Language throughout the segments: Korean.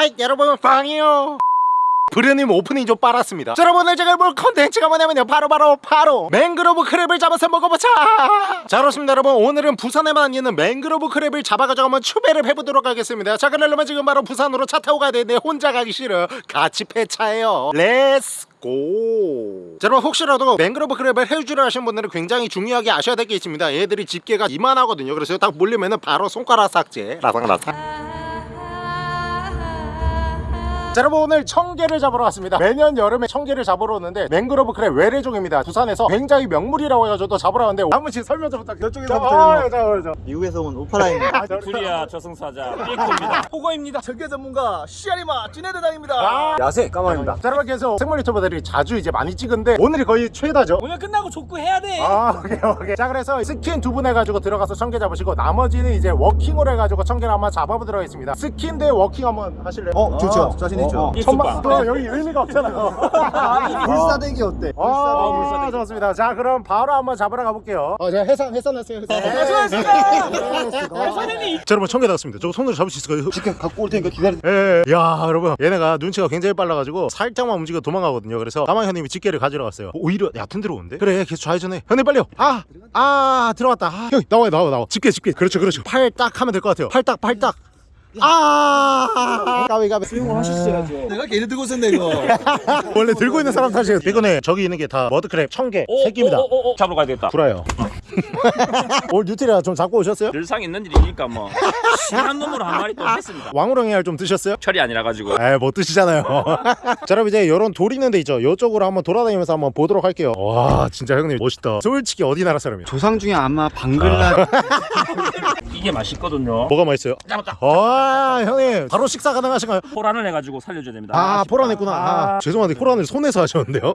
Hi 여러분 빵이요. 브르님 오프닝 좀 빨았습니다. 자, 여러분 오늘 제가 볼 컨텐츠가 뭐냐면요. 바로 바로 바로 맹그로브 crab을 잡아서 먹어보자. 자 그렇습니다 여러분. 오늘은 부산에만 있는 맹그로브 crab을 잡아가지고 한번 추배를 해보도록 하겠습니다. 자 그러려면 지금 바로 부산으로 차 타고 가야 되는데 혼자 가기 싫어. 같이 폐차해요. Let's go 자, 여러분 혹시라도 맹그로브 crab을 해루를 하시는 분들은 굉장히 중요하게 아셔야 될 게 있습니다. 얘들이 집게가 이만하거든요. 그래서 딱 물리면은 바로 손가락 삭제. 라상라상 자 여러분 오늘 청게를 잡으러 왔습니다 매년 여름에 청게를 잡으러 오는데 맹그로브 crab 외래종입니다 부산에서 굉장히 명물이라고 해가지고 또 잡으러 왔는데 한 번씩 설명 좀 부탁드려요 저쪽에서부터 자, 자, 미국에서 온 오파라입니다. 구리아 저승사자 삐코입니다 호거입니다. 청게 전문가 시아리마 진해대장입니다. 아, 야세 까마입니다. 자 여러분 계속 생물 유튜버들이 자주 이제 많이 찍은데 오늘이 거의 최다죠 오늘 끝나고 족구 해야 돼아 오케이 오케이 자 그래서 스킨 두 분 해가지고 들어가서 청게 잡으시고 나머지는 이제 walking으로 해가지고 청게를 한번 잡아보도록 하겠습니다 스킨 대 walking 한번 하실래요? 어 좋죠. 자신 있죠. 천만 또 여기 의미가 없잖아요 불사대기 어때? 아, 불사대기. 좋습니다. 자, 그럼 바로 한번 잡으러 가볼게요. 어, 제가 해산 해산했어요. 해산. 선생님 자, 여러분 청개 나왔습니다. 저 손으로 잡을 수 있을까요? 지금 갖고 올 테니까 기다려. 예, 예. 야, 여러분, 얘네가 눈치가 굉장히 빨라가지고 살짝만 움직여 도망가거든요. 그래서 가만 현님이 집게를 가지러 갔어요. 오히려 얕은 데로 오는데? 그래, 계속 좌회전해. 현님 빨리요. 아, 아, 들어왔다. 아, 형, 나와요, 나와, 나와. 집게, 집게. 그렇죠, 그렇죠. 팔 딱 하면 될 것 같아요. 팔 딱, 팔 딱. 아, 까비, 까비. 수영을 하셨어야죠. 내가 걔를 들고 있었네 이거. 원래 들고 있는 사람 탓이에요. 이거네, 저기 있는 게 다 mud crab 청게 새끼입니다. 오, 오, 오, 잡으러 가야 되겠다 불어요. 오늘 뉴트리아 좀 잡고 오셨어요? 늘상 있는 일이니까 뭐 시한 놈으로 한 마리 또 했습니다 왕우렁이 알 좀 드셨어요? 철이 아니라 가지고 에이 못 드시잖아요 자 여러분 이제 요런 돌 있는 데 있죠 요쪽으로 한번 돌아다니면서 한번 보도록 할게요 와 진짜 형님 멋있다 솔직히 어디 나라 사람이에요? 조상 중에 아마 방글라. 이게 맛있거든요 뭐가 맛있어요? 잡았다 와 형님 바로 식사 가능하신가요? 포란을 해가지고 살려줘야 됩니다 아 아쉽다. 포란했구나 아, 죄송한데 포란을 손에서 하셨는데요?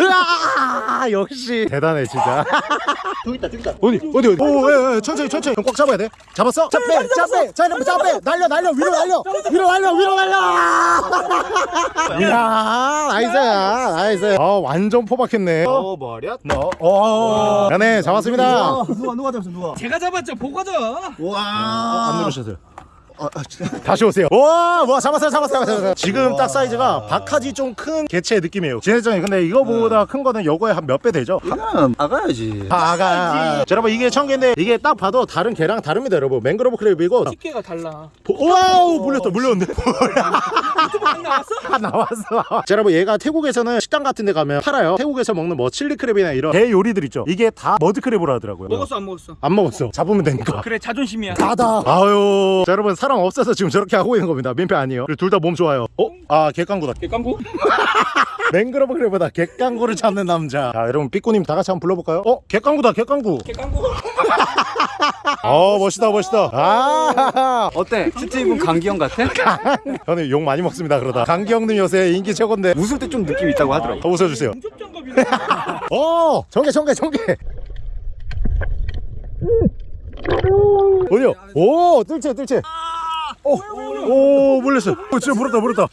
으아! 역시. 대단해 진짜. 저기 있다 저기 있다. 어디 어디 어디? 오 예, 예, 천천히 천천히. 형꽉 잡아야 돼. 잡았어? 자빼자빼자 이러면 자빼 날려 날려 위로 날려. 위로 날려 위로 날려. 이야 nice야 nice 어 완전 포박했네. 어 머리야? 어 야네 잡았습니다. 누가 누가 잡았어 누가? 제가 잡았죠 보고죠 와. 안 누르셨어요 아, 아 진짜. 다시 오세요 와, 와 잡았어요, 잡았어요, 잡았어요. 지금 딱 사이즈가 박하지 좀 큰 개체의 느낌이에요. 진해장이 근데 이거보다 큰 거는 요거에 한 몇 배 되죠? 이거는 아가야지. 아, 아가. 자, 여러분 이게 청게인데 이게 딱 봐도 다른 게랑 다릅니다, 여러분. 맹그로브 crab이고. 집게가 달라 보- 와우, 물렸다, 물렸는데. 안 나왔어? 아, 나왔어. 자, 여러분 얘가 태국에서는 식당 같은 데 가면 팔아요. 태국에서 먹는 뭐 chili crab이나 이런 게 요리들 있죠. 이게 다 mud crab으로 하더라고요. 안 먹었어 안 먹었어. 잡으면 되니까. 그래 자존심이야 가다. 아유. 자, 여러분 사람 없어서 지금 저렇게 하고 있는 겁니다. 민폐 아니에요. 둘 다 몸 좋아요. 어? 아, 개깡구다. 객광구? 맹그로브 크랩보다 객깡구를 찾는 남자. 자, 여러분 삐꾸님 다 같이 한번 불러볼까요? 어? 객깡구다, 객깡구. 객광구 어, 멋있다, 멋있다. 아, 어때? 슈트입은 강기영 같아? 저는 욕 많이 먹습니다. 그러다. 강기영님 요새 인기 최고인데. 웃을 때 좀 느낌 있다고 하더라고. 더 웃어주세요. 공급장갑이네 어, 청개, 청개, 청개. 어디요? 오, 뜰채, 뜰채. 오, 오, 물렸어. 오, 진짜 물었다, 물었다.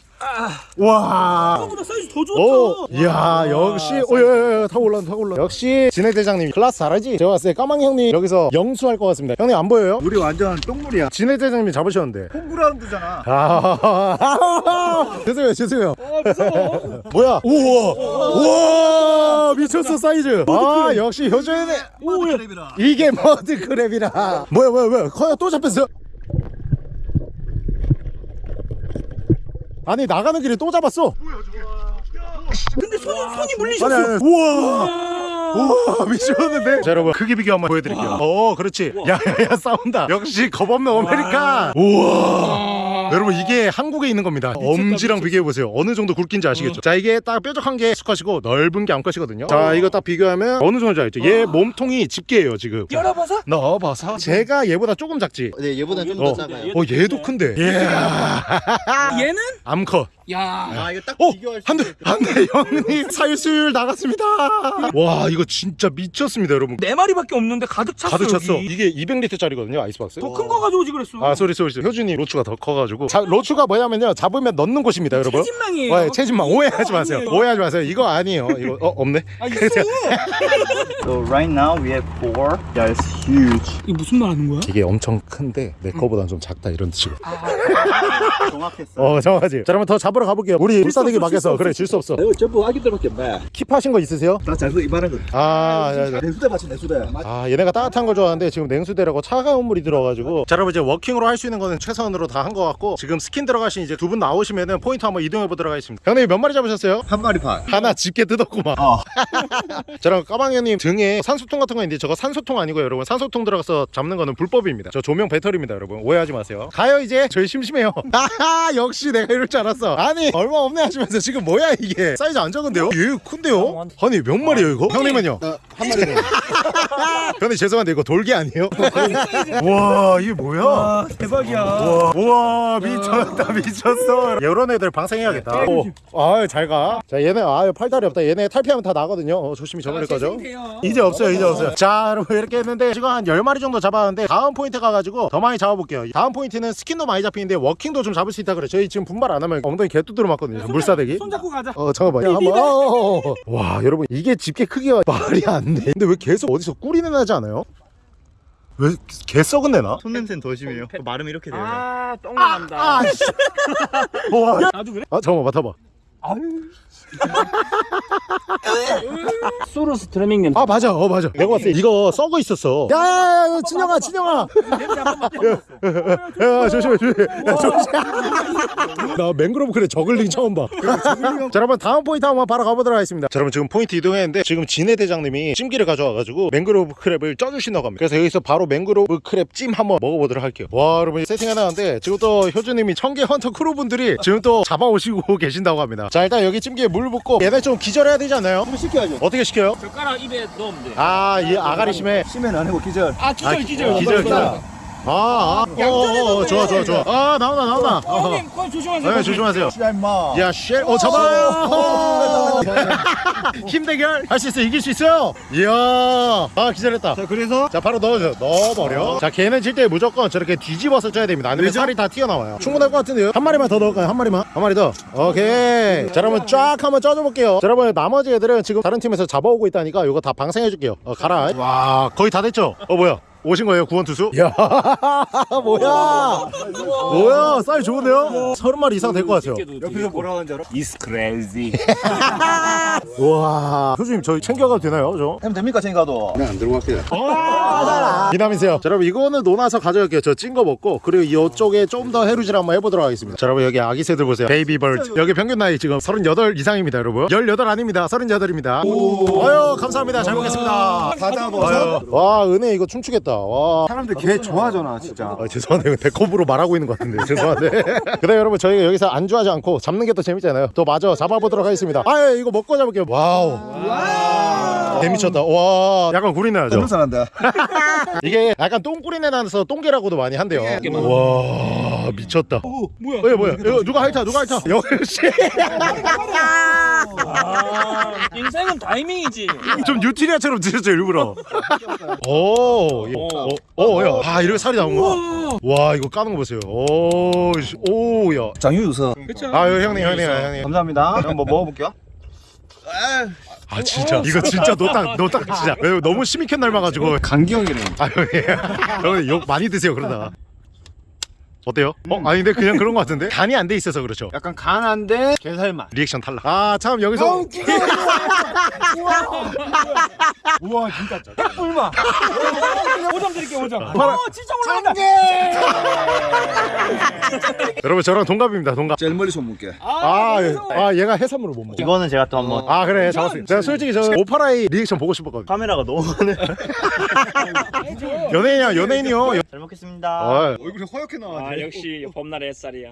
와. 보다 사이즈 더 좋다 오, 이야, 역시, 오, 야, 야, 야, 타고 올라온다, 타고 올라. 역시, 진해대장님, 클라스 잘하지? 제가 봤을 때 까망 형님 여기서 영수할 것 같습니다. 형님 안 보여요? 우리 완전 똥물이야. 진해대장님이 잡으셨는데. 홈그라운드잖아. 아, 죄송해요, 죄송해요. 뭐야? 우와, 우와, 미쳤어, 사이즈. 아, 역시 효조이네. 오야. 이게 mud crab이라. 뭐야, 뭐야, 뭐야. 커요, 또 잡혔어. 아니, 나가는 길에 또 잡았어. 근데 손이 손이 물리셨어. 아니, 우와. 우와. 미쳤는데? 자 여러분. 크기 비교 한번 보여드릴게요. 어 그렇지. 야야야 싸운다. 역시 겁없는 American. 우와 여러분 이게 한국에 있는 겁니다. 엄지랑 비교해보세요. 어느 정도 굵긴지 아시겠죠? 자 이게 딱 뾰족한 게 수컷이고 넓은 게 암컷이거든요. 자 이거 딱 비교하면 어느 정도인지 알죠? 얘 몸통이 집게예요 지금. 열어봐서? 넣어봐서. 제가 얘보다 조금 작지. 네 얘보다 좀 어, 더 작아요. 어 얘도 큰데. 예 얘는? 암컷 야. 아 이거 딱 어! 비교할 수 안돼 안돼 형님 살수율 나갔습니다 와 이거 진짜 미쳤습니다 여러분 네 마리밖에 없는데 가득 찼어. 가득 찼어 여기. 이게 200리터짜리거든요 아이스박스 더 큰 거 가져오지 그랬어. 아 소리 소리 소리 효준이 로추가 더 커가지고 자, 로추가 뭐냐면요 잡으면 넣는 곳입니다 여러분 체진망이에요. 와, 체진망 오해하지 마세요 아니에요. 오해하지 마세요 이거 아니에요 이거 어 없네 아 있어. So right now we have four. Yeah, it's huge. 이 무슨 말 하는 거야? 이게 엄청 큰데 내 거보단 좀 작다 이런 뜻이고 정확했어. 어 정하지 자 그러면 더 잡 으러 가볼게요 우리 불사대기 막에서 그래 질 수 없어 이거 전부 아기들밖에 없네. 킵하신 거 있으세요? 나 잘도 이만한 거. 아, 야, 야. 내수대 맞지 내수대. 아 얘네가 따뜻한 걸 좋아하는데 지금 냉수대라고 차가운 물이 들어가지고 자 여러분 이제 walking으로 할 수 있는 거는 최선으로 다 한 거 같고 지금 스킨 들어가신 이제 두 분 나오시면은 포인트 한번 이동해 보도록 하겠습니다 형님 몇 마리 잡으셨어요? 한 마리 반. 하나 집게 뜯었구만 어. 저랑 까망 형님 등에 산소통 같은 거 있는데 저거 산소통 아니고요 여러분 산소통 들어가서 잡는 거는 불법입니다 저 조명 배터리입니다 여러분 오해하지 마세요 가요 이제 저희 심심해요 하하 역시 내가 이럴 줄 알았어 아니 얼마 없네 하시면서 지금 뭐야 이게 사이즈 안 작은데요? 얘 큰데요? 아니 몇 마리예요 이거? 형님은요? 한 마리. 형님 죄송한데 이거 돌기 아니에요? 와 이게 뭐야? 대박이야. 우와, 우와 미쳤다 미쳤어 이런 애들 방생해야겠다 아잘가 자 얘네 아 팔다리 없다 얘네 탈피하면 다 나거든요 어, 조심히 저버릴 거죠 이제 없어요 이제 없어요 자 여러분 이렇게 했는데 지금 한 10마리 정도 잡았는데 다음 포인트 가가지고 더 많이 잡아볼게요 다음 포인트는 스킨도 많이 잡히는데 워킹도 좀 잡을 수 있다 그래 저희 지금 분발 안 하면 엉덩이 개 뚜드러 맞거든요 물사대기 손 잡고 가자. 어 잠깐만 야, 한번 어, 어, 어. 와 여러분 이게 집게 크기가 말이 안돼 근데 왜 계속 어디서 꿀이 나지 않아요? 왜 개 썩은 내나? 손 냄새는 더 심해요. 마름이 이렇게 돼요. 아, 똥 나간다. 아, 씨. 와. 나도 그래? 아, 잠깐만 맡아봐. 수르스트뢰밍 냄새. 아, 맞아. 어, 맞아. 내가 봤을 때 이거 썩어 있었어. 야, 야, 야, 진영아, 진영아. 야, 조심해, 조심해. 야, 조심해. 나 맹그로브 crab 저글링 처음 봐. 자, 여러분 다음 포인트 한번 바로 가보도록 하겠습니다. 자, 여러분 지금 포인트 이동했는데 지금 진해 대장님이 찜기를 가져와가지고 맹그로브 crab을 쪄주신다고 합니다. 그래서 여기서 바로 맹그로브 crab 찜 한번 먹어보도록 할게요. 와, 여러분 세팅 해놨는데 지금 또 효주님이 청계 헌터 크루분들이 지금 또 잡아오시고 계신다고 합니다. 자, 일단 여기 찜기에 물 붓고 얘네 좀 기절해야 되지 않나요? 좀 시켜야죠. 어떻게 시켜요? 젓가락 입에 넣으면 돼. 아, 이 아가리 심해. 심해는 아니고 기절. 아, 기절, 기절. 기절, 기절. 아, 아, 어, 어, 어, 좋아, 좋아, 좋아. 아, 나온다, 나온다. 어, 형님, 거 조심하세요. 네, 조심하세요. 야 임마. 야, shit. 어, 잡아요. 힘 대결. 할 수 있어. 이길 수 있어요. 이야. 아, 기절했다. 자 그래서 자, 바로 넣어줘. 넣어버려. 자, 게는 찔 때 무조건 저렇게 뒤집어서 쳐야 됩니다. 아니면 왜죠? 살이 다 튀어나와요. 충분할 것 같은데요? 한 마리만 더 넣을까요? 한 마리만? 한 마리 더. 오케이. 자, 여러분 쫙 한번 쪄줘 볼게요. 자, 여러분 나머지 애들은 지금 다른 팀에서 잡아오고 있다니까 이거 다 방생해 줄게요. 어, 가라. 와, 거의 다 됐죠? 어, 뭐야? 오신 거예요 구원 투수? 야 뭐야? 뭐야? 사이 좋은데요? 서른 마리 이상 될 것 같아요. 옆에서 뭐라 하는지 알아? It's crazy. 우와. 교수님 저희 챙겨가도 되나요 저? 하면 됩니까 챙가도? 미남이세요. 자 여러분 이거는 논아서 가져갈게요. 저 찐 거 먹고 그리고 이쪽에 좀 더 해루질 한번 해보도록 하겠습니다. 자 여러분 여기 아기 새들 보세요. baby bird 여기 평균 나이 지금 38 이상입니다 여러분. 18 아닙니다. 38입니다. 아유 감사합니다. 잘 먹겠습니다. 다 잡아. 아유 와 은혜 이거 춤추겠다 와. 사람들 개 좋아하잖아 진짜. 아, 죄송한데 대컵으로 말하고 있는 것 같은데. 죄송한데. 그다음 여러분 저희가 여기서 안주하지 않고 잡는 게 더 재밌잖아요. 또 마저 잡아보도록 하겠습니다. 아 예, 이거 먹고 잡을게요. wow. 개미쳤다. 와. 약간 구리 나죠? 냄새 난다. 이게 약간 똥구리 내 나서 똥개라고도 많이 한대요. 와 미쳤다. 뭐야? 어, 뭐야? 이거 누가 핥아 누가 핥아 역시. 아, 인생은 타이밍이지. 좀 뉴트리아처럼 드셨죠 일부러? 오 오야. 아 이렇게 살이 나온 거야? 와. 이거 까는 거 보세요. 오오야. 장유유서. 아 여기 형님 형님 형님. 감사합니다. 그럼 뭐 먹어볼게요. 아 진짜. 이거 진짜 노딱 노딱 진짜. 너무 심익해 날아가지고. 강기형이래. 아유 예 여러분 욕 많이 드세요 그러다 어때요? 어 아닌데 그냥 그런 거 같은데 간이 안 돼 있어서 그렇죠 약간 간한데 게살맛. 리액션 탈락 아 참 여기서 우와 진짜 짜. 꿀마. 5점 드릴게요, 5점. 봐라. 어, 진짜 올라간다. 여러분 저랑 동갑입니다 동갑 제일 멀리 손볼게. 아, 예. 아 얘가 해산물을 못 먹어 이거는 제가 또 한번 아 그래 잡았어요 제가 솔직히 저 오파라이 리액션 보고 싶었거든요 카메라가 너무 많네. 연예인이야 연예인이요 잘 먹겠습니다. 아, 얼굴이 허옇게 나와. 아, 역시 봄날의 햇살이야.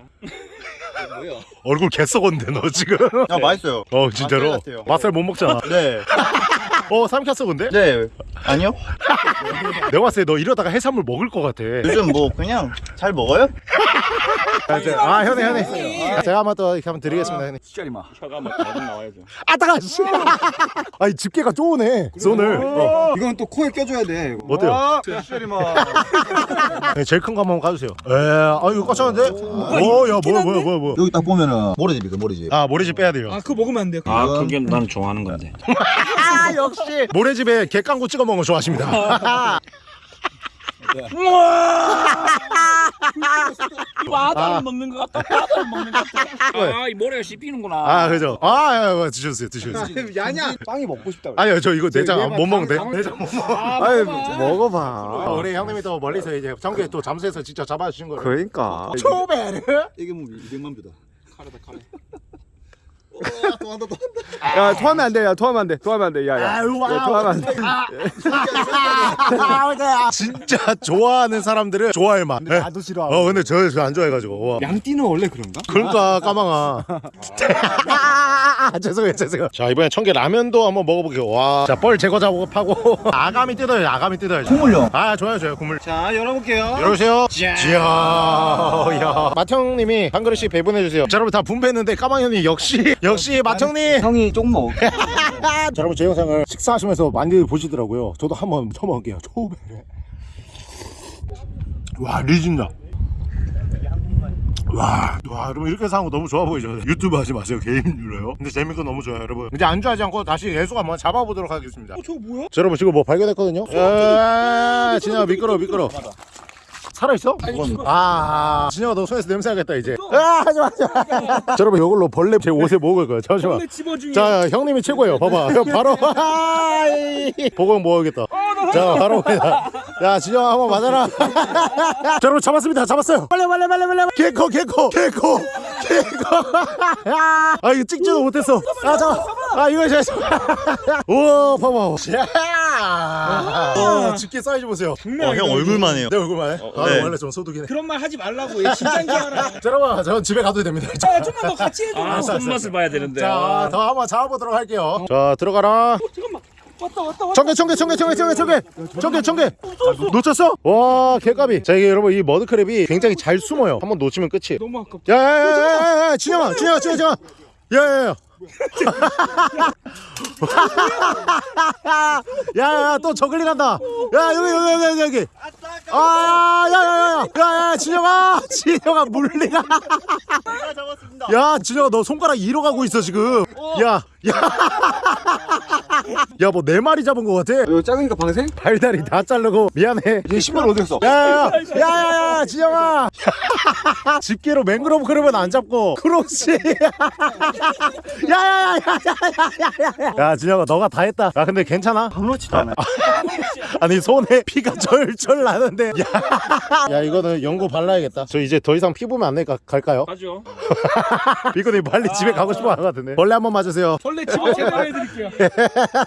얼굴 개썩었는데 너 지금 야 맛있어요. 어 진짜로. 맛살 못 먹잖아 네. 어 삼켰어 근데? 네. 아니요. 내가 봤을 때 너 이러다가 해산물 먹을 것 같아 요즘 뭐 그냥 잘 먹어요? 아, 저- 아 형님 형님 제가 한번 또 이렇게 한번 드리겠습니다 형님 시짜리마. 혀가 막 나와야죠. 아 따가 씨 아니 집게가 쪼네 손을 어. 이건 또 코에 껴줘야 돼. 이거. 어때요? 아, 시짜리마. 네, 제일 큰 거 한번 가주세요 에아 이거 꽉차는데 오야 뭐야 뭐야 뭐야 뭐야 여기 딱 보면은 모래집이거든 모래집 아 모래집 빼야 돼요 아 그거 먹으면 안 돼요. 아 그게 나는 좋아하는 건데. 아 역시 모래집에 객강구 찍어 먹는 거 좋아하십니다 바다를 먹는 것 같다. 바다를 먹는 것 같다. 아이 모래가 씹히는구나. 아 그죠 아 야, 야, 드셔주세요 드셔주세요 야냐. 빵이 먹고 싶다. 그래. 아니요 저 이거 내장 안- 못 먹는데 내장 못 먹어 아유 먹어봐. 먹어봐 우리 형님이 또 멀리서 이제 전국에 또 잠수해서 직접 잡아주신 거를 그러니까. 초베르 이게 뭐 200만 뷰다 야 토하면 안 돼. 야 토하면 안 돼. 토하면 안 돼. 야 야. 아유 야, 토하면 안 돼. 진짜 좋아하는 사람들은 좋아할 맛 네. 나도 싫어. 어 근데 저안 좋아해가지고 와. 양띠는 원래 그런가? 그러니까 까망아 죄송해요 죄송해요 자 이번에 청계 라면도 한번 먹어볼게요 와 자 뻘 제거 작업하고 아가미 뜯어요 아가미 뜯어야죠 국물요 아 좋아요 좋아요 국물 자 열어볼게요. 열어주세요 지야 야 마청님이 한 그릇씩 배분해주세요 자 여러분 다 분배했는데 까망 형님 역시 역시 마청님 형이 조금 먹. 자 여러분 제 영상을 식사하시면서 많이 보시더라고요 저도 한번 쳐먹을게요 초베레 와 리진다 와, 와, 여러분 이렇게 사는 거 너무 좋아 보이죠? 유튜브 하지 마세요. 개인 유료요. 근데 재밌고 너무 좋아요, 여러분. 이제 안주하지 않고 다시 예수 한번 잡아보도록 하겠습니다. 어, 저거 뭐야? 자, 여러분 지금 뭐 발견했거든요. 야, 진영아 미끄러, 미끄러. 살아 있어? 아, 진영아 너 손에서 냄새 나겠다 이제. 아, 하지 마, 하지 마. 자, 여러분 이걸로 벌레 제 옷에 먹을 거예요. 잠시만. 자 형님이 최고예요. 봐봐. 형 바로. 보고 먹어야겠다. 자 바로 봅니다 야 진영아 한번 맞아라. 자 여러분 잡았습니다. 잡았어요. 빨리 빨리 빨리 빨리 개코 개코 개코 개코 아 이거 찍지도 못했어. 아 잠깐 아 이거 잘 우와 봐봐 자 집게 사이즈 보세요 장난 아니다, 형 이거. 얼굴만 해요 내 얼굴만 해? 아 네. 원래 좀 소독이네 그런 말 하지 말라고. 얘 진짜인 줄 알아. 자 여러분 전 집에 가도 됩니다 자, 좀만 더 같이 해줘. 아 손맛을 봐야 되는데. 자, 아. 더 한번 잡아보도록 할게요. 자, 들어가라. 잠깐만. 왔다 왔다 왔다. 청개, 청개, 청개, 청개, 청개, 청개, 청개, 청개. 놓쳤어? 와, 개값이. 자, 이게 여러분 이 머드크랩이 굉장히 잘 숨어요. 한번 놓치면 끝이에요. 너무 아깝다. 야, 야, 야, 야, 야, 진영아, 진영아, 진영아, 진영아. 야, 야, 야. 야, 야, 또 저글링 간다. 야, 여기, 여기, 여기, 여기, 여기. 아, 야, 야, 야, 야, 야, 야, 진영아, 진영아, 물리가. 야, 진영아, 너 손가락 잃어 가고 있어 지금. 야, 야, 야, 뭐 네 마리 잡은 것 같아. 이거 작으니까 방생? 발다리 다 자르고 미안해. 얘 신발 어디 갔어? 야야야 야야야 지영아. 집게로 맹그로브 그러면 안 잡고 그렇지. 야야야야야야야야. 야 진영아 너가 다 했다. 야 근데 괜찮아? 아무렇지도 않아. 아니 손에 피가 절절 나는데. 야, 야 이거는 연고 발라야겠다. 저 이제 더 이상 피 보면 안 되니까 갈까요? 가죠. 비코님 빨리 집에 가고 싶어 하는 것 같은데. 벌레 한번 맞으세요. 원래 집어 제가 해드릴게요.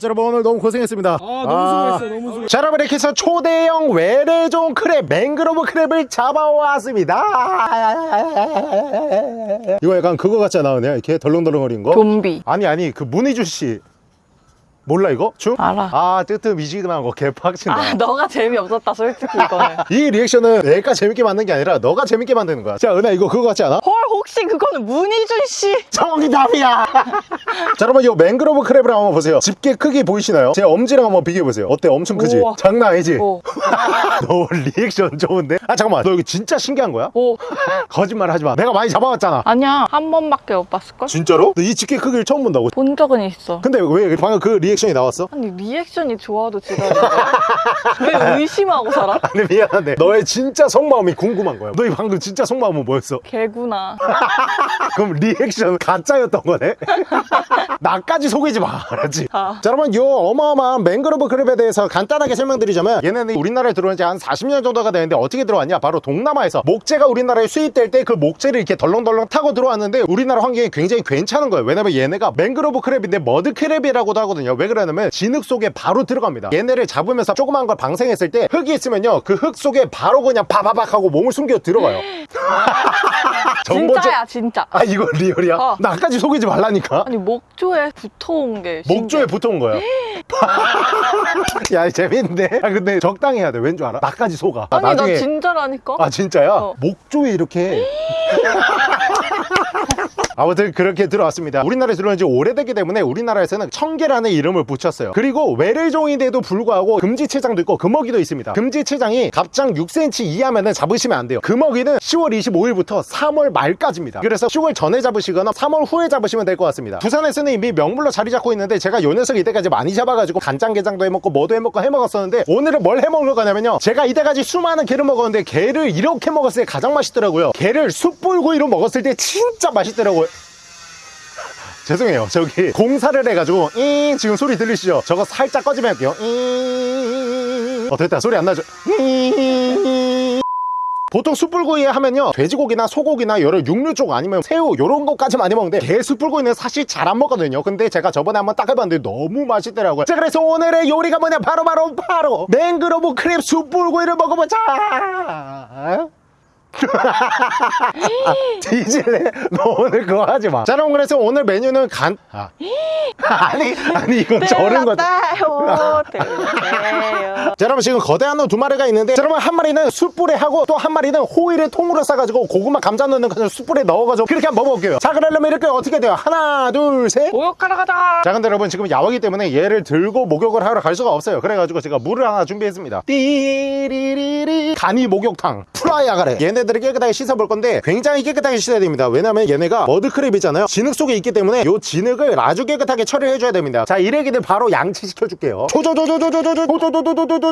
자, 여러분 오늘 너무 고생했습니다. 아 너무 수고했어. 너무 수고. 자 여러분 이렇게 해서 초대형 외래종 크랩 맹그로브 크랩을 잡아왔습니다 이거 약간 그거 같지 않아 그냥 이렇게 덜렁덜렁거리는 거? 좀비 아니 아니 그 문희준 씨 몰라 이거? 춤? 알아. 아 뜨뜻 미지근한 거 개빡친다 아 너가 재미없었다 솔직히 이거는 이 리액션은 내가 재밌게 만든 게 아니라 너가 재밌게 만드는 거야 자 은하 이거 그거 같지 않아? 헐 혹시 그거는 문희준 씨 정답이야 자 여러분 이 맹그로브 crab을 한번 보세요 집게 크기 보이시나요? 제 엄지랑 한번 비교해보세요 어때 엄청 크지? 우와. 장난 아니지? 오. 너 리액션 좋은데? 아 잠깐만 너 이거 진짜 신기한 거야? 오 거짓말 하지 마 내가 많이 잡아왔잖아 아니야 한 번밖에 못 봤을걸? 진짜로? 너 이 집게 크기를 처음 본다고? 본 적은 있어 근데 왜 방금 그 리액션이 나왔어? 아니 리액션이 좋아도 지랄인데 왜 의심하고 살아? 아니 미안한데 너의 진짜 속마음이 궁금한 거야 너희 방금 진짜 속마음은 뭐였어? 개구나 그럼 리액션 가짜였던 거네? 나까지 속이지 마 알았지? 아. 자 여러분 요 어마어마한 맹그로브 crab에 대해서 간단하게 설명드리자면 얘네는 우리나라에 들어온 지 한 40년 정도가 되는데 어떻게 들어왔냐 바로 동남아에서 목재가 우리나라에 수입될 때 그 목재를 이렇게 덜렁덜렁 타고 들어왔는데 우리나라 환경이 굉장히 괜찮은 거예요 왜냐면 얘네가 맹그로브 crab인데 mud crab이라고도 하거든요 왜 그러냐면 진흙 속에 바로 들어갑니다 얘네를 잡으면서 조그만 걸 방생했을 때 흙이 있으면요 그 흙 속에 바로 그냥 바바박 하고 몸을 숨겨 들어가요 정보 진짜야 진짜 아 이거 리얼이야? 어. 나 아까지 속이지 말라니까 아니 목조에 붙어온 게 신기해. 목조에 붙어온 거야 야 재밌네 아 근데 적당해야 돼 왠 줄 알아? 나까지 속아 아, 아니 나중에... 나 진짜라니까 아 진짜야? 어. 목조에 이렇게 아무튼 그렇게 들어왔습니다. 우리나라에 들어온 지 오래되기 때문에 우리나라에서는 청계라는 이름을 붙였어요. 그리고 외래종인데도 불구하고 금지체장도 있고 금어기도 있습니다. 금지체장이 갑장 6cm 이하면 잡으시면 안 돼요. 금어기는 10월 25일부터 3월 말까지입니다. 그래서 10월 전에 잡으시거나 3월 후에 잡으시면 될 것 같습니다. 부산에서는 이미 명물로 자리 잡고 있는데 제가 요 녀석 이때까지 많이 잡아가지고 간장게장도 해먹고 뭐도 해먹고 해먹었었는데 오늘은 뭘 해먹을 거냐면요. 제가 이때까지 수많은 개를 먹었는데 개를 이렇게 먹었을 때 가장 맛있더라고요. 개를 숯불구이로 먹었을 때 진짜 맛있더라고요. 죄송해요. 저기 공사를 해가지고 잉 지금 소리 들리시죠? 저거 살짝 꺼지면 할게요. 잉어 됐다. 소리 안 나죠? 보통 숯불구이 하면요. 돼지고기나 소고기나 여러 육류 쪽 아니면 새우 이런 것까지 많이 먹는데 개 숯불구이는 사실 잘 안 먹거든요. 근데 제가 저번에 한번 딱 해봤는데 너무 맛있더라고요. 자 그래서 오늘의 요리가 뭐냐? 바로바로 바로, 바로, 바로, 맹그로브 크림 숯불구이를 먹어보자! 뒤질래? 너 오늘 그거 하지 마. 자, 그럼 그래서 오늘 메뉴는 간 아. 아니 아니 이건 저런 거다. 자 여러분 지금 거대한 놈 두 마리가 있는데 자, 여러분 한 마리는 숯불에 하고 또 한 마리는 호일을 통으로 싸가지고 고구마 감자 넣는 것을 숯불에 넣어가지고 그렇게 한번 먹어볼게요. 자 그러려면 이렇게 어떻게 돼요? 하나 둘셋. 목욕하러 가자 자 근데 여러분 지금 야외기 때문에 얘를 들고 목욕을 하러 갈 수가 없어요. 그래가지고 제가 물을 하나 준비했습니다. 띠리리리. 간이 목욕탕. 프라이아가래. 얘네들을 깨끗하게 씻어볼 건데 굉장히 깨끗하게 씻어야 됩니다. 왜냐면 얘네가 머드크랩이잖아요. 진흙 속에 있기 때문에 요 진흙을 아주 깨끗하게 처리해줘야 됩니다. 자 이래기들 바로 양치시켜줄게요. 조조조조조조조조조조조조조조.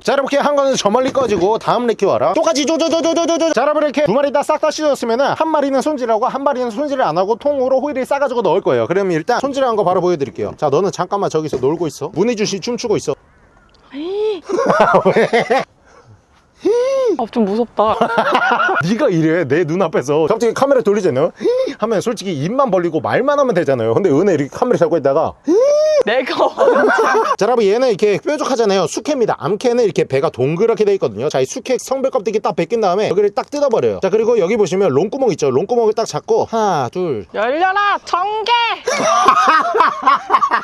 자 여러분 이렇게 한 거는 저 멀리 꺼지고 다음 레키 와라 똑같이 조조조조조조조 자 여러분 이렇게 두 마리 다 싹 다 씻었으면 은한 마리는 손질하고 한 마리는 손질을 안 하고 통으로 호일을 싸가지고 넣을 거예요 그러면 일단 손질한 거 바로 보여드릴게요 자 너는 잠깐만 저기서 놀고 있어 문희준씨 춤추고 있어 아, 좀 무섭다 네가 이래 내 눈앞에서 갑자기 카메라 돌리잖아요 하면 솔직히 입만 벌리고 말만 하면 되잖아요 근데 은혜 이렇게 카메라 잡고 있다가 내가 자 여러분 얘는 이렇게 뾰족하잖아요. 숙회입니다. 암캐는 이렇게 배가 동그랗게 돼 있거든요. 자 이 숙회 성별 껍데기 딱 벗긴 다음에 여기를 딱 뜯어버려요. 자 그리고 여기 보시면 롱구멍 있죠. 롱구멍을 딱 잡고 하나 둘. 열려라! 정개.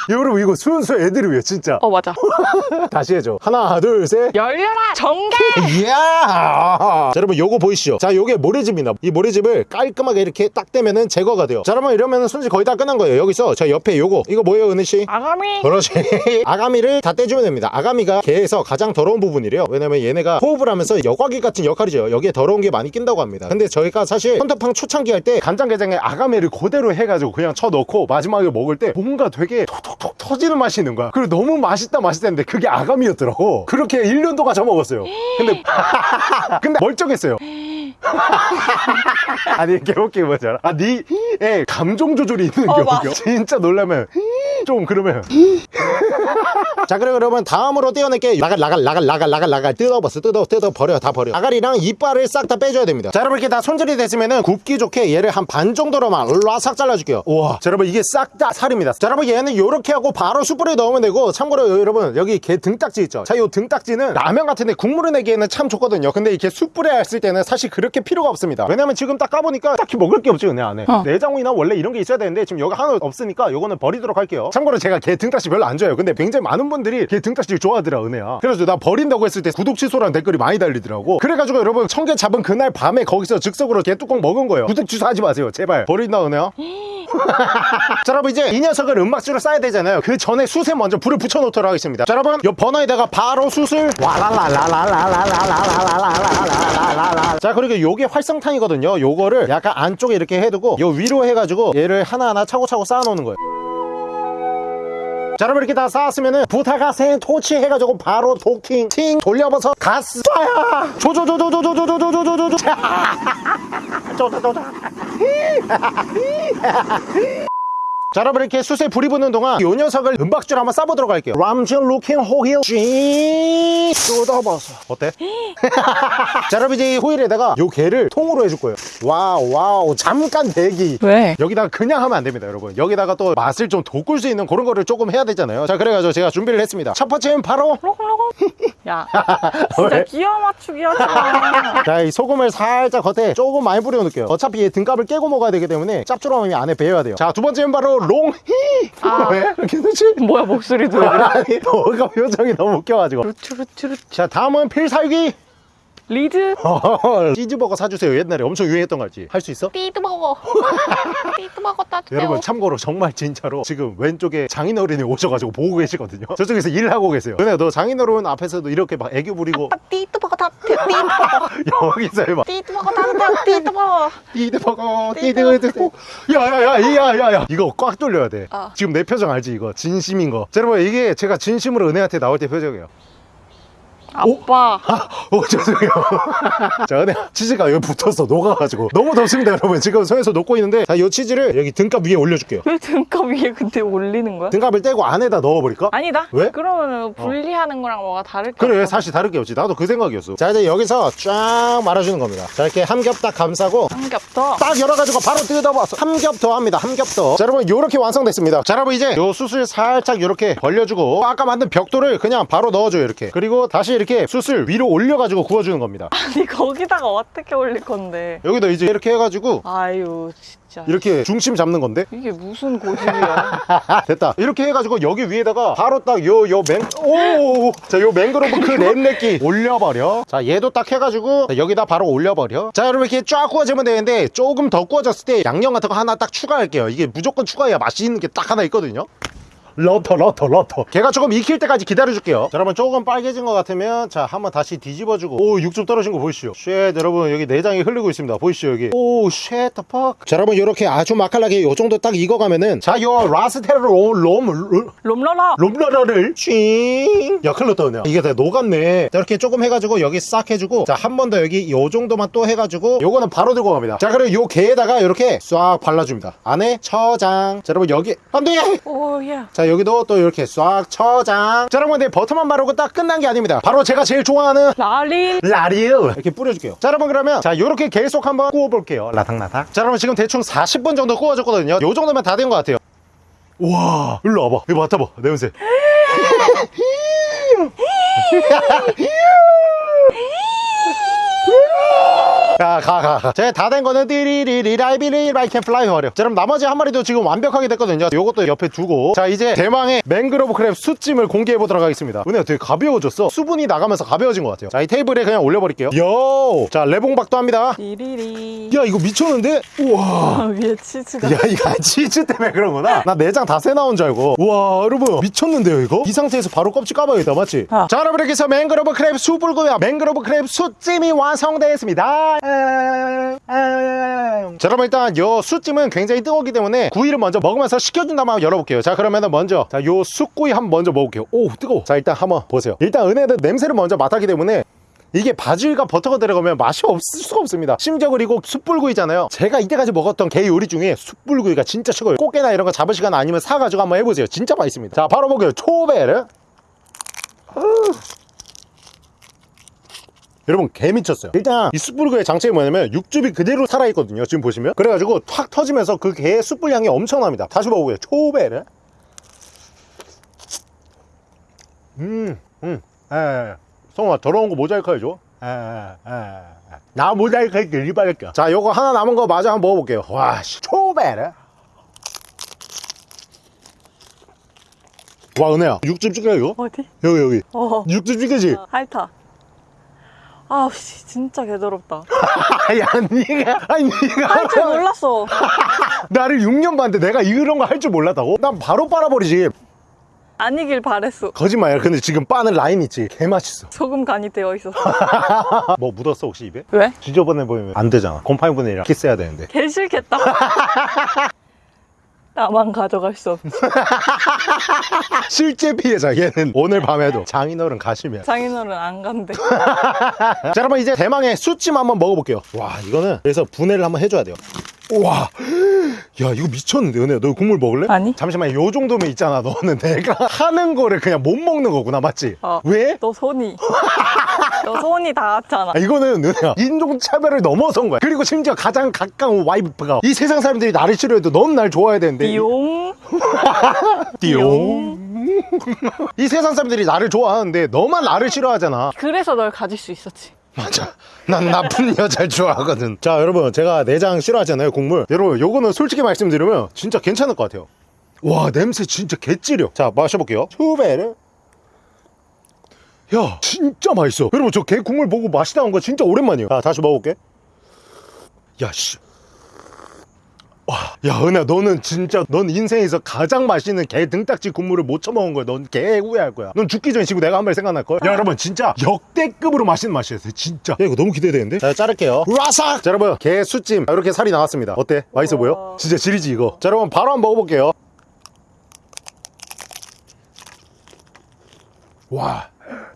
여러분 이거 순수 위해 진짜. 어 맞아. 다시 해줘. 하나 둘셋. 열려라! 정개. 이야! 자 여러분 요거 보이시죠? 자 요게 모래집입니다. 이 모래집을 깔끔하게 이렇게 딱 떼면은 제거가 돼요. 자 여러분 이러면은 손질 거의 다 끝난 거예요. 여기서 자 옆에 요거. 이거 뭐예요 은혜씨? 아가 미. 그렇지. 아가미를 다 떼주면 됩니다. 아가미가 개에서 가장 더러운 부분이래요. 왜냐면 얘네가 호흡을 하면서 여과기 같은 역할이죠. 여기에 더러운 게 많이 낀다고 합니다. 근데 저희가 사실 헌터팡 초창기 할 때 간장게장에 아가미를 그대로 해가지고 그냥 쳐넣고 마지막에 먹을 때 뭔가 되게 톡톡톡 터지는 맛이 있는 거야. 그리고 너무 맛있다 맛있다 했는데 그게 아가미였더라고. 그렇게 1년 동안 저먹었어요. 근데 근데 멀쩡했어요. 아니 개웃기 뭐지 알아? 아, 니의 감정 조절이 있는 어, 맞아. 진짜 놀라면 좀 그러면. 자 그래 그러면 다음으로 떼어낼게. 나갈 나갈 나갈 나갈 나갈 나갈. 뜯어봤어 뜯어 뜯어 버려 다 버려. 아가리랑 이빨을 싹 다 빼줘야 됩니다. 자 여러분 이렇게 다 손질이 됐으면은 굽기 좋게 얘를 한 반 정도로만 라삭 잘라줄게요. 우와. 자 여러분 이게 싹 다 살입니다. 자 여러분 얘는 요렇게 하고 바로 숯불에 넣으면 되고 참고로 여러분 여기 개 등딱지 있죠? 자요 등딱지는 라면 같은데 국물을 내기에는 참 좋거든요. 근데 이렇게 숯불에 했을 때는 사실 그렇게 필요가 없습니다. 왜냐면 지금 딱 까보니까 딱히 먹을 게 없죠 은혜 안에. 어. 내장이나 원래 이런 게 있어야 되는데 지금 여기 하나 없으니까 요거는 버리도록 할게요 어? 참고로 제가 개 등딱지 별로 안 좋아해요. 근데 굉장히 많은 분들이 개 등딱지 좋아하더라 은혜야. 그래서 나 버린다고 했을 때 구독 취소라는 댓글이 많이 달리더라고. 그래가지고 여러분 청개 잡은 그날 밤에 거기서 즉석으로 개 뚜껑 먹은 거예요. 구독 취소하지 마세요 제발. 버린다 은혜야. 자 여러분 이제 이 녀석을 음막줄을 쌓아야 되잖아요. 그 전에 숯에 먼저 불을 붙여놓도록 하겠습니다. 자 여러분 요 버너에다가 바로 숯을 자 그리고 요게 활성탄이거든요 요거를 약간 안쪽에 이렇게 해두고 요 위로 해가지고 얘를 하나하나 차고차고 쌓아놓는 거예요 자 여러분 이렇게 다 쌓았으면은 부타가센 토치 해가지고 바로 도킹 팅 돌려버서 가스 쏴야! 조조조조조조조조조조조조 조조조조. 자 여러분 이렇게 숯에 불이 붙는 동안 이 녀석을 은박지로 한번 싸보도록 할게요. 람진 루킹 호일 쥐 쏟아버서. 어때? 자 여러분 이제 이 호일에다가 요 개를 통으로 해줄 거예요 wow wow 잠깐 대기. 왜? 여기다가 그냥 하면 안 됩니다 여러분. 여기다가 또 맛을 좀 돋굴 수 있는 그런 거를 조금 해야 되잖아요. 자 그래가지고 제가 준비를 했습니다. 첫 번째는 바로 야, 진짜 왜? 끼어 맞추기 하지 마. 자이 소금을 살짝 겉에 조금 많이 뿌려 놓을게요. 어차피 얘 등갑을 깨고 먹어야 되기 때문에 짭조름함이 안에 배어야 돼요. 자 두 번째는 바로 롱히! 아. 왜? 되지? 뭐야, 목소리도. 왜 그래? 아니 너가 표정이 너무 웃겨가지고. 루트루트루 자 다음은 필살기 리드 치즈버거 사주세요 옛날에 엄청 유행했던 거 알지? 할 수 있어? 띠드버거. 띠드버거 따뜻해요. 여러분 참고로 정말 진짜로 지금 왼쪽에 장인어른이 오셔가지고 보고 계시거든요 저쪽에서 일을 하고 계세요 근데 너 장인어른 앞에서도 이렇게 막 애교 부리고 띠드버거 따뜻해. 띠드버거. 여기서 해봐 띠드버거 따뜻해. 띠드버거. 띠드버거 띠드버거 야야야 야야야 이거 꽉 돌려야 돼 아. 지금 내 표정 알지 이거 진심인 거 자, 여러분 이게 제가 진심으로 은혜한테 나올 때 표정이에요 아빠. 오 죄송해요 자 은혜 치즈가 여기 붙었어 녹아가지고 너무 덥습니다 여러분 지금 손에서 녹고 있는데 자이 치즈를 여기 등갑 위에 올려줄게요 왜 등갑 위에 근데 올리는 거야? 등갑을 떼고 안에다 넣어버릴까? 아니다. 왜? 그러면 분리하는 거랑 뭐가 다를 것 그래. 사실 다를 게 없지 나도 그 생각이었어 자 이제 여기서 쫙 말아주는 겁니다 자 이렇게 한겹딱 감싸고 한겹 더. 딱 열어가지고 바로 뜯어봐서 한겹더 합니다 한 겹더 자 여러분 요렇게 완성됐습니다 자 여러분 이제 요 숯을 살짝 요렇게 벌려주고 아까 만든 벽돌을 그냥 바로 넣어줘요 이렇게 그리고 다시 이렇게 숯을 위로 올려가지고 구워주는 겁니다. 아니 거기다가 어떻게 올릴 건데? 여기다 이제 이렇게 해가지고 아유 진짜. 이렇게 중심 잡는 건데? 이게 무슨 고집이야? 됐다. 이렇게 해가지고 여기 위에다가 바로 딱 요 요맹 오 자 요 맹그로브 crab 새끼 올려버려. 자 얘도 딱 해가지고 자, 여기다 바로 올려버려. 자 여러분 이렇게 쫙 구워지면 되는데 조금 더 구워졌을 때 양념 같은 거 하나 딱 추가할게요. 이게 무조건 추가해야 맛이 있는 게 딱 하나 있거든요 러터 러터 러터. 걔가 조금 익힐 때까지 기다려줄게요. 자 여러분 조금 빨개진 것 같으면 자 한번 다시 뒤집어주고. 오 육즙 떨어진 거 보이시죠? shit 여러분 여기 내장이 흐르고 있습니다. 보이시죠 여기? oh shit the fuck 자 여러분 이렇게 아주 맛깔나게 요 정도 딱 익어가면은 자요 라스트로 롬 롬러러. 롬러러를 쉥야 큰일 났다 그냥. 이게 다 녹았네. 자 이렇게 조금 해가지고 여기 싹 해주고 자 한 번 더 여기 요 정도만 또 해가지고 요거는 바로 들고 갑니다. 자 그리고 요 게에다가 이렇게 싹 발라줍니다. 안에 처장. 자 여러분 여기. 안돼! 오예. 자 여기도 또 이렇게 싹 처장. 자 여러분 근데 버터만 바르고 딱 끝난 게 아닙니다. 바로 제가 제일 좋아하는 라리. 라리우 이렇게 뿌려줄게요. 자 여러분 그러면 자 요렇게 계속 한번 구워볼게요. 라닥라닥 자 여러분 지금 대충 40분 정도 구워졌거든요. 요 정도면 다 된 것 같아요. 우와 일로 와봐. 이거 맡아봐. 냄새 가가가. 자다된 거는 띠리리리 I believe I can fly 버려. 자 그럼 나머지 한 마리도 지금 완벽하게 됐거든요. 요것도 옆에 두고. 자 이제 대망의 맹그로브 crab 숯찜을 공개해 보도록 하겠습니다. 은혜가 되게 가벼워졌어. 수분이 나가면서 가벼워진 것 같아요. 자 이 테이블에 그냥 올려버릴게요. 요자 레봉박도 합니다. 리리리. 야 이거 미쳤는데? 우와. 아, 위에 치즈가. 야 이거 치즈 때문에 그런구나. 나 내장 다 새 나온 줄 알고. 우와 여러분. 미쳤는데요 이거? 이 상태에서 바로 껍질 까봐야겠다 맞지? 아. 자 여러분 이렇게 해서 맹그로브 crab 수불고요 맹그로브 crab 숯찜이 완성되었습니다 자 여러분 일단 요 숯찜은 굉장히 뜨겁기 때문에 구이를 먼저 먹으면서 식혀준 다음에 한번 열어볼게요. 자 그러면은 먼저 자요 숯구이 한번 먼저 먹을게요. 오 뜨거워. 자 일단 한번 보세요. 일단 은혜는 냄새를 먼저 맡았기 때문에 이게 바질과 버터가 들어가면 맛이 없을 수가 없습니다. 심지어 그리고 숯불구이잖아요. 제가 이때까지 먹었던 게 요리 중에 숯불구이가 진짜 최고예요. 꽃게나 이런 거 잡을 시간 아니면 사가지고 한번 해보세요. 진짜 맛있습니다. 자 바로 먹어요. 초베르 여러분 개 미쳤어요 일단 이 숯불구이의 장점이 뭐냐면 육즙이 그대로 살아있거든요 지금 보시면 그래가지고 탁 터지면서 그 개의 숯불 향이 엄청납니다 다시 먹어보세요 초베르 음, 음, 에, 성아 더러운 거 모자이크 해줘. 에, 에, 에. 나 모자이크 할게 리바할게. 자, 요거 하나 남은 거 마저 한번 먹어볼게요. 와, 씨, 초베르. 와, 은혜야, 육즙 찍어 이거? 어디? 여기 여기. 어. 육즙 찍으지? 핥아. 아우 씨 진짜 개더럽다. 아니, 니가, 아니, 니가. 할 줄 몰랐어. 나를 6년 봤는데 내가 이런 거 할 줄 몰랐다고? 난 바로 빨아버리지. 아니길 바랬어. 거짓말이야. 근데 지금 빠는 라인 있지? 개 맛있어. 소금 간이 되어 있어. 뭐 묻었어, 혹시 입에? 왜? 지저분해 보이면 안 되잖아. 곰팡이 분해랑 키스해야 되는데. 개 싫겠다. 나만 가져갈 수 없지. 실제 피해자 얘는 오늘 밤에도 장인어른 가시면 장인어른 안 간대. 자 여러분 이제 대망의 숯찜 한번 먹어볼게요 와 이거는 그래서 분해를 한번 해줘야 돼요 우와 야 이거 미쳤는데 은혜야 너 국물 먹을래? 아니. 잠시만 요 정도면 있잖아 너는 내가 하는 거를 그냥 못 먹는 거구나 맞지? 어. 왜? 너 손이. 너 손이 닿았잖아. 아, 이거는 누나야 인종차별을 넘어선 거야. 그리고 심지어 가장 가까운 와이프가 이 세상 사람들이 나를 싫어해도 넌 날 좋아해야 되는데. 띠용. 띠용. 이 세상 사람들이 나를 좋아하는데 너만 나를 싫어하잖아. 그래서 널 가질 수 있었지. 맞아. 난 나쁜 여자를 좋아하거든. 자 여러분 제가 내장 싫어하잖아요 국물. 여러분 요거는 솔직히 말씀드리면 진짜 괜찮을 것 같아요. 와 냄새 진짜 개찌려. 자 마셔볼게요. 투베르 야 진짜 맛있어 여러분 저 개 국물 보고 맛이 나온 거 진짜 오랜만이에요 자 다시 먹어볼게 야씨 와, 야, 은혜야, 너는 진짜, 넌 인생에서 가장 맛있는 개 등딱지 국물을 못 처먹은 거야. 넌 개 후회할 거야. 넌 죽기 전에 지금 내가 한 마리 생각날걸? 야, 여러분, 진짜 역대급으로 맛있는 맛이었어요. 진짜. 야, 이거 너무 기대되는데? 자, 자를게요. 라삭! 자, 여러분, 개 수찜. 자, 이렇게 살이 나왔습니다. 어때? 맛있어 보여? 진짜 지리지, 이거. 자, 여러분, 바로 한번 먹어볼게요. 와.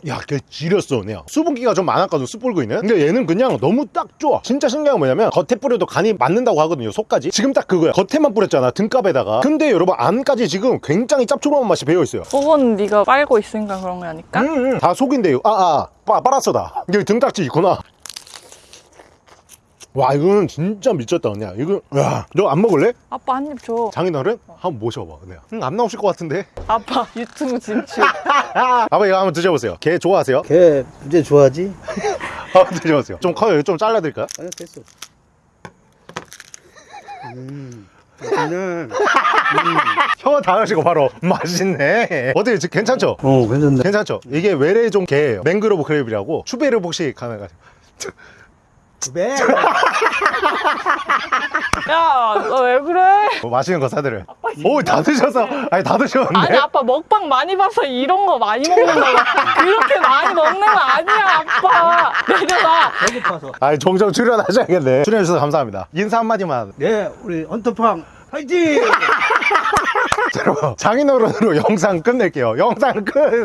야, 걔 지렸어, 그냥. 수분기가 좀 많았거든, 숯 불고 있는. 근데 얘는 그냥 너무 딱 좋아. 진짜 신기한 건 뭐냐면, 겉에 뿌려도 간이 맞는다고 하거든요, 속까지. 지금 딱 그거야. 겉에만 뿌렸잖아, 등갑에다가. 근데 여러분, 안까지 지금 굉장히 짭조름한 맛이 배어있어요. 그건 네가 빨고 있으니까 그런 거 아닐까? 음, 음. 다 속인데요. 아, 아, 빠, 빨았어, 다. 여기 등딱지 있구나. 와, 이거는 진짜 미쳤다, 그냥. 이거, 야, 너 안 먹을래? 아빠 한 입 줘. 장인어른? 한번 모셔봐, 그냥. 응, 안 나오실 것 같은데? 아빠 유튜브 진출. 아빠 이거 한번 드셔보세요. 개 좋아하세요? 걔 이제 좋아하지? 한번 드셔보세요. 좀 커요. 좀 잘라드릴까요? 아니 됐어 음 맛있네 혀 닿으시고 바로 맛있네. 어떻게 지금 괜찮죠? 어 괜찮네 괜찮죠? 이게 외래 종 개예요. 맹그로브 크랩이라고. 추베르 혹시 가능하세 요? 집에 야, 너 왜 그래? 뭐 맛있는 거 사드려요. 오, 다 드셔서. 아니, 다 드셨는데. 아니 아빠 먹방 많이 봐서 이런 거 많이 먹는다고 그렇게 많이 먹는 거 아니야 아빠 내려놔 배고파서 아니, 종종 출연하셔야겠네. 출연해주셔서 감사합니다. 인사 한마디만. 네 우리 헌터팡 화이팅 자, 여러분, 장인어른으로 영상 끝낼게요. 영상 끝!